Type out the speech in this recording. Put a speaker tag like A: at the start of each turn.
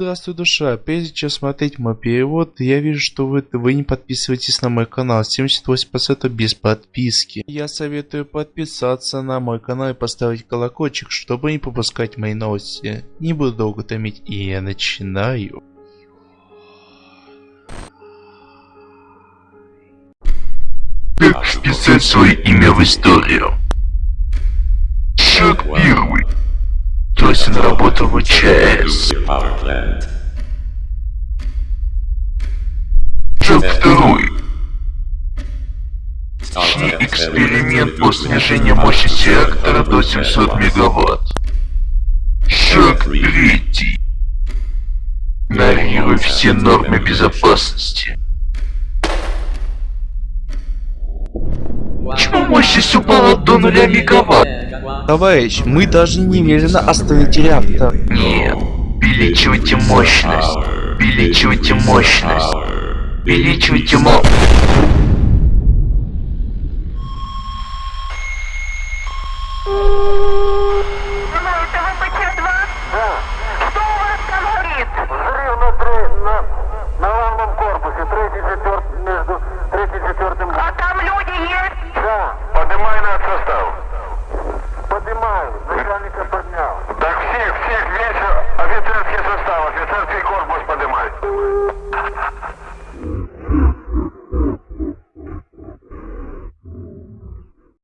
A: Здравствуй, душа. Прежде чем смотреть мой перевод, я вижу, что вы, вы не подписываетесь на мой канал. 78% без подписки. Я советую подписаться на мой канал и поставить колокольчик, чтобы не пропускать мои новости. Не буду долго томить, и я начинаю.
B: Как вписать свое имя в историю? Шаг первый. Тосин работал в ЧАЭС.
C: power plant.
B: Шаг второй.
C: Starting
B: Эксперимент по снижению мощности реактора до 700 мегаватт. Шаг третий. Игнорируй все нормы безопасности. Мощность упала до нуля мегаватт?
A: Товарищ, мы должны немедленно остановить реактор.
B: Нет. Увеличивайте мощность. Увеличивайте мощность. Увеличивайте мо...
D: Это ВПЧ-2? Да. Что у вас там горит?
E: Взрыв на, на